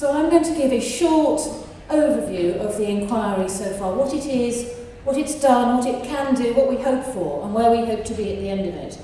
So I'm going to give a short overview of the inquiry so far, what it is, what it's done, what it can do, what we hope for, and where we hope to be at the end of it.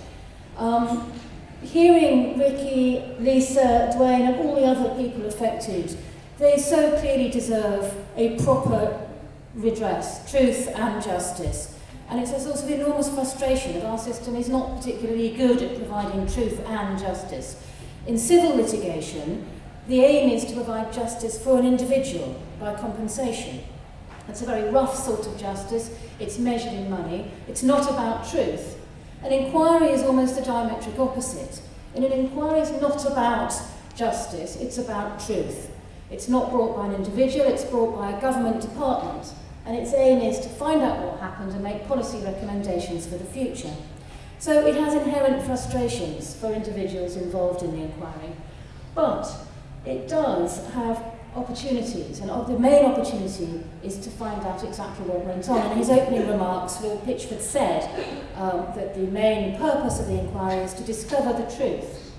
Um, hearing Ricky, Lisa, Dwayne, and all the other people affected, they so clearly deserve a proper redress, truth and justice. And it's a source of enormous frustration that our system is not particularly good at providing truth and justice. In civil litigation, the aim is to provide justice for an individual by compensation. It's a very rough sort of justice, it's measured in money, it's not about truth. An inquiry is almost the diametric opposite. And an inquiry is not about justice, it's about truth. It's not brought by an individual, it's brought by a government department. And its aim is to find out what happened and make policy recommendations for the future. So it has inherent frustrations for individuals involved in the inquiry. But it does have opportunities, and the main opportunity is to find out exactly what went on. In his opening remarks, Phil Pitchford said um, that the main purpose of the inquiry is to discover the truth.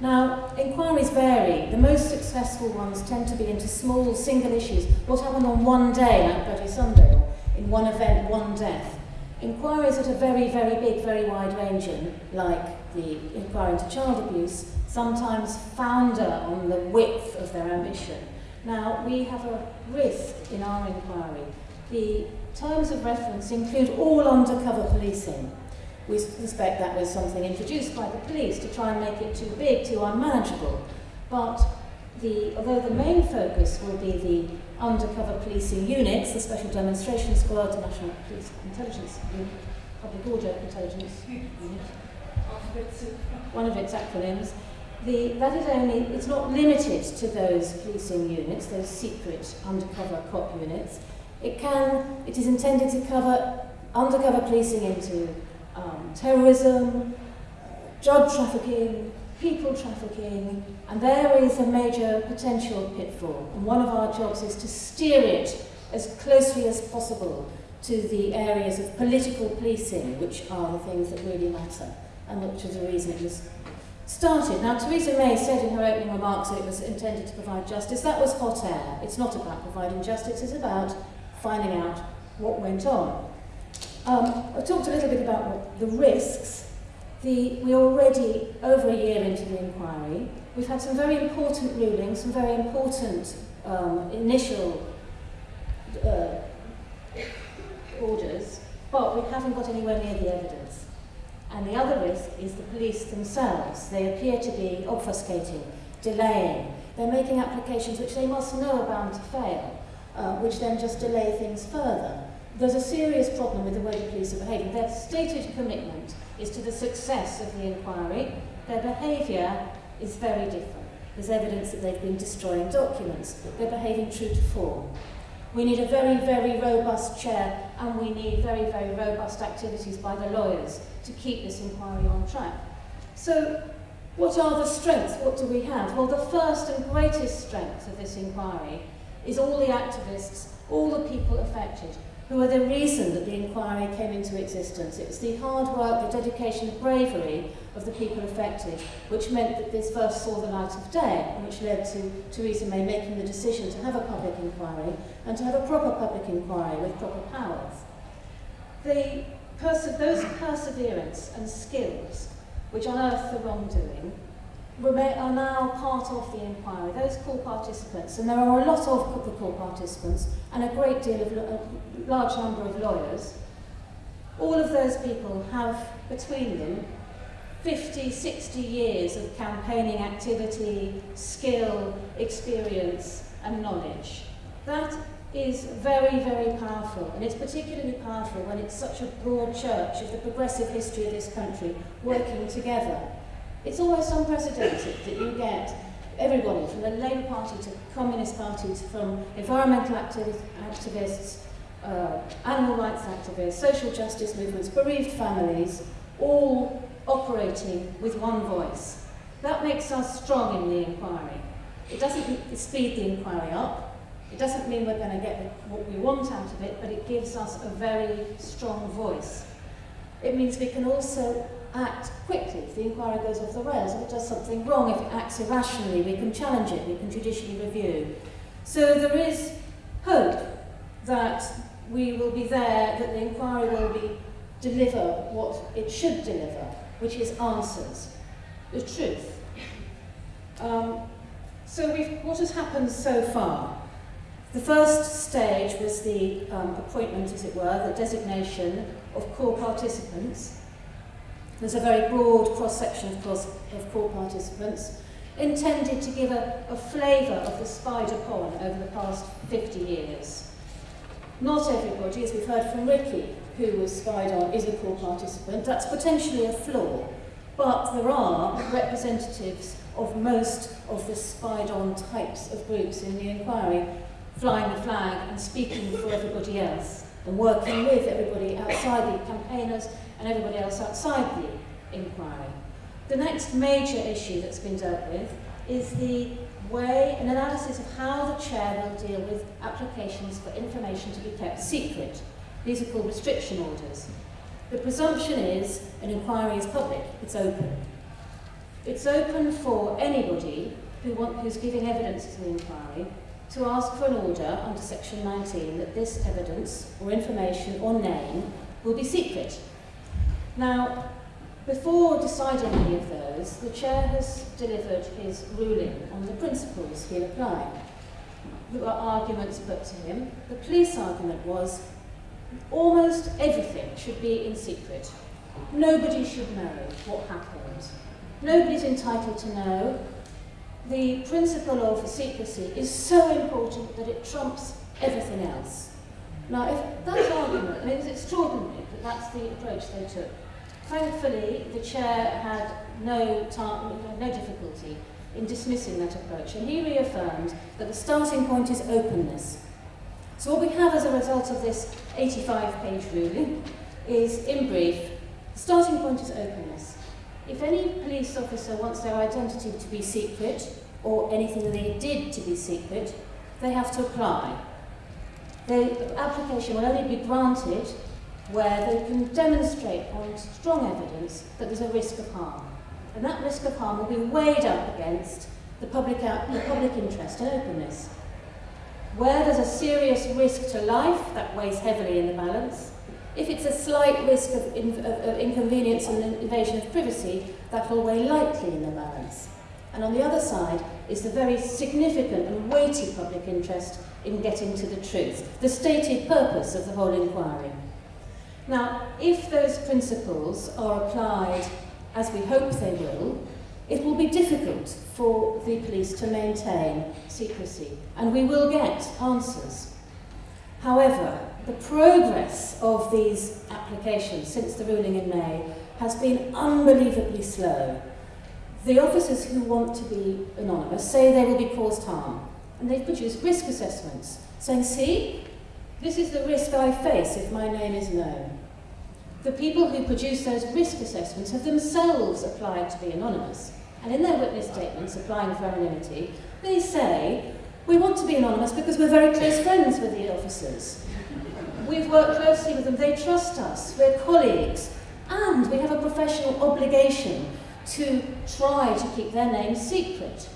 Now, inquiries vary. The most successful ones tend to be into small single issues. What happened on one day, like Bloody Sunday, in one event, one death. Inquiries that are very, very big, very wide-ranging, like the inquiry into child abuse, sometimes founder on the width of their ambition. Now, we have a risk in our inquiry. The terms of reference include all undercover policing. We suspect that was something introduced by the police to try and make it too big, too unmanageable. But the, although the main focus will be the undercover policing units, the Special Demonstration Squad, the National Police Intelligence Unit, Public Order Intelligence Unit, one of its acronyms, the, that is only, it's not limited to those policing units, those secret undercover cop units. It can, it is intended to cover undercover policing into um, terrorism, drug trafficking, people trafficking, and there is a major potential pitfall. And one of our jobs is to steer it as closely as possible to the areas of political policing, which are the things that really matter, and which is the reason it was started. Now, Theresa May said in her opening remarks that it was intended to provide justice. That was hot air. It's not about providing justice, it's about finding out what went on. Um, I talked a little bit about the risks. The, we're already over a year into the inquiry. We've had some very important rulings, some very important um, initial uh, orders, but we haven't got anywhere near the evidence. And the other risk is the police themselves. They appear to be obfuscating, delaying. They're making applications which they must know are bound to fail, uh, which then just delay things further. There's a serious problem with the way the police are behaving. Their stated commitment is to the success of the inquiry. Their behaviour is very different. There's evidence that they've been destroying documents. They're behaving true to form. We need a very, very robust chair and we need very, very robust activities by the lawyers to keep this inquiry on track. So what are the strengths? What do we have? Well, the first and greatest strength of this inquiry is all the activists, all the people affected, who are the reason that the inquiry came into existence. It was the hard work, the dedication, the bravery of the people affected, which meant that this first saw the light of day, which led to Theresa May making the decision to have a public inquiry and to have a proper public inquiry with proper powers. The those perseverance and skills which unearth the wrongdoing are now part of the inquiry, those core participants, and there are a lot of the core participants and a great deal of, a large number of lawyers, all of those people have between them 50, 60 years of campaigning activity, skill, experience and knowledge. That is very, very powerful, and it's particularly powerful when it's such a broad church of the progressive history of this country working together. It's almost unprecedented that you get everybody from the Labour Party to Communist parties, from environmental activists, uh, animal rights activists, social justice movements, bereaved families, all operating with one voice. That makes us strong in the inquiry. It doesn't speed the inquiry up, it doesn't mean we're going to get what we want out of it, but it gives us a very strong voice. It means we can also act quickly if the inquiry goes off the rails, if it does something wrong, if it acts irrationally, we can challenge it, we can judicially review. So there is hope that we will be there, that the inquiry will be deliver what it should deliver, which is answers, the truth. Um, so what has happened so far? The first stage was the um, appointment, as it were, the designation of core participants. There's a very broad cross-section, of of core participants, intended to give a, a flavour of the spider pond over the past 50 years. Not everybody, as we've heard from Ricky, who was spied on, is a core participant. That's potentially a flaw, but there are representatives of most of the spied on types of groups in the inquiry flying the flag and speaking for everybody else and working with everybody outside the campaigners and everybody else outside the inquiry. The next major issue that's been dealt with is the way, an analysis of how the chair will deal with applications for information to be kept secret. These are called restriction orders. The presumption is an inquiry is public, it's open. It's open for anybody who want, who's giving evidence to the inquiry to ask for an order under section 19 that this evidence or information or name will be secret. Now, before deciding any of those, the chair has delivered his ruling on the principles he'll apply. There were arguments put to him. The police argument was almost everything should be in secret. Nobody should know what happened. Nobody's entitled to know the principle of secrecy is so important that it trumps everything else. Now, if that argument, I mean, it's extraordinary that that's the approach they took. Thankfully, the chair had no, no difficulty in dismissing that approach, and he reaffirmed that the starting point is openness. So what we have as a result of this 85-page ruling is, in brief, the starting point is openness. If any police officer wants their identity to be secret, or anything they did to be secret, they have to apply. The application will only be granted where they can demonstrate on strong evidence that there's a risk of harm. And that risk of harm will be weighed up against the public, the public interest and openness. Where there's a serious risk to life, that weighs heavily in the balance. If it's a slight risk of, in, of, of inconvenience and invasion of privacy, that will weigh lightly in the balance. And on the other side is the very significant and weighty public interest in getting to the truth, the stated purpose of the whole inquiry. Now, if those principles are applied as we hope they will, it will be difficult for the police to maintain secrecy, and we will get answers. However, the progress of these applications since the ruling in May has been unbelievably slow. The officers who want to be anonymous say they will be caused harm, and they've produced risk assessments saying, see, this is the risk I face if my name is known. The people who produce those risk assessments have themselves applied to be anonymous, and in their witness statements applying for anonymity, they say, we want to be anonymous because we're very close friends with the officers. We've worked closely with them, they trust us, we're colleagues, and we have a professional obligation to try to keep their names secret.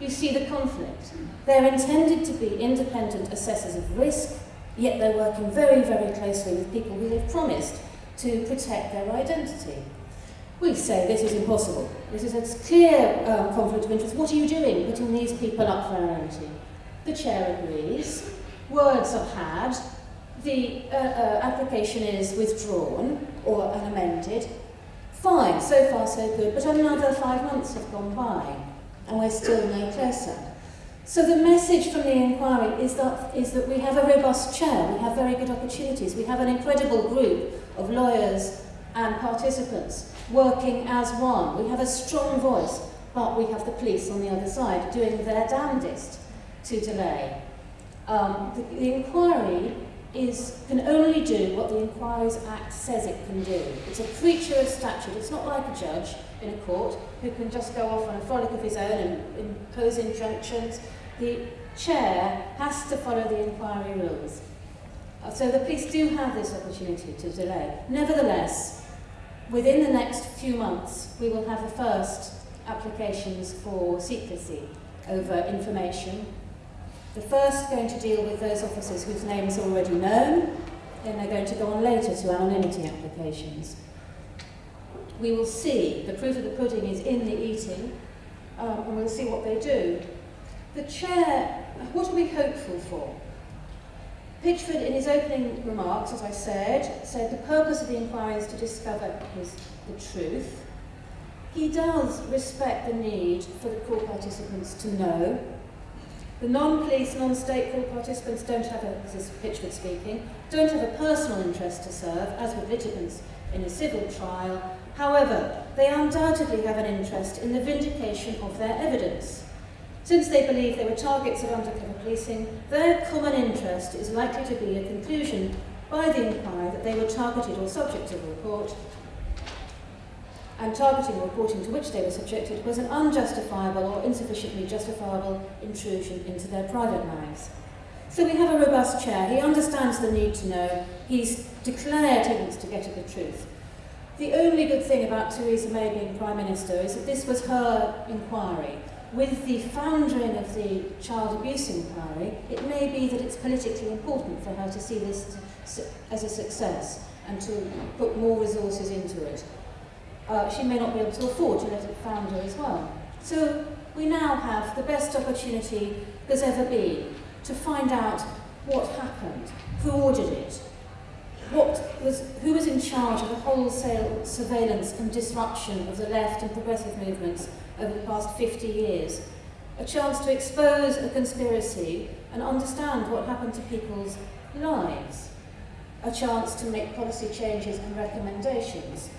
You see the conflict. They're intended to be independent assessors of risk, yet they're working very, very closely with people who they've promised to protect their identity. We say this is impossible. This is a clear um, conflict of interest. What are you doing, putting these people up for anonymity? The chair agrees. Words are had. The uh, uh, application is withdrawn or amended. Fine, so far so good, but another five months have gone by and we're still no closer. So the message from the inquiry is that, is that we have a robust chair, we have very good opportunities, we have an incredible group of lawyers and participants working as one. We have a strong voice, but we have the police on the other side doing their damnedest to delay. Um, the, the inquiry is, can only do what the Inquiries Act says it can do. It's a creature of statute. It's not like a judge in a court who can just go off on a frolic of his own and impose injunctions. The chair has to follow the inquiry rules. Uh, so the police do have this opportunity to delay. Nevertheless, within the next few months, we will have the first applications for secrecy over information. The first going to deal with those officers whose names are already known, then they're going to go on later to anonymity applications. We will see, the proof of the pudding is in the eating, um, and we'll see what they do. The chair, what are we hopeful for? Pitchford, in his opening remarks, as I said, said the purpose of the inquiry is to discover his, the truth. He does respect the need for the core participants to know. The non-police, non-stateful participants don't have a, this is Pitchford speaking, don't have a personal interest to serve, as with litigants in a civil trial. However, they undoubtedly have an interest in the vindication of their evidence. Since they believe they were targets of undercover policing, their common interest is likely to be a conclusion by the inquiry that they were targeted or subject of report, and targeting or reporting to which they were subjected was an unjustifiable or insufficiently justifiable intrusion into their private lives. So we have a robust chair. He understands the need to know. He's declared he wants to get at the truth. The only good thing about Theresa May being Prime Minister is that this was her inquiry. With the foundering of the child abuse inquiry, it may be that it's politically important for her to see this as a success and to put more resources into it. Uh, she may not be able to afford to let it founder as well. So we now have the best opportunity there's ever been to find out what happened, who ordered it, what was, who was in charge of the wholesale surveillance and disruption of the left and progressive movements over the past 50 years. A chance to expose a conspiracy and understand what happened to people's lives. A chance to make policy changes and recommendations.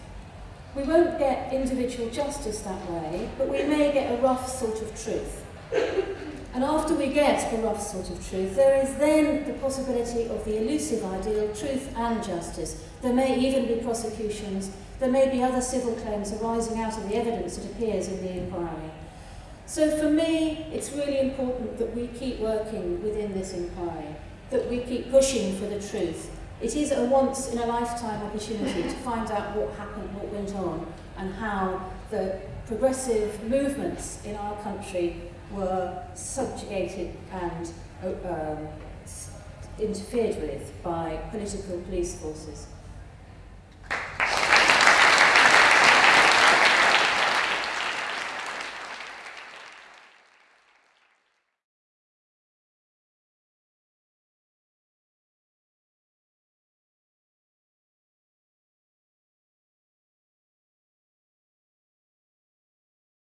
We won't get individual justice that way, but we may get a rough sort of truth. And after we get a rough sort of truth, there is then the possibility of the elusive ideal truth and justice. There may even be prosecutions. There may be other civil claims arising out of the evidence that appears in the inquiry. So for me, it's really important that we keep working within this inquiry, that we keep pushing for the truth. It is a once-in-a-lifetime opportunity to find out what happened, went on, and how the progressive movements in our country were subjugated and uh, um, interfered with by political police forces.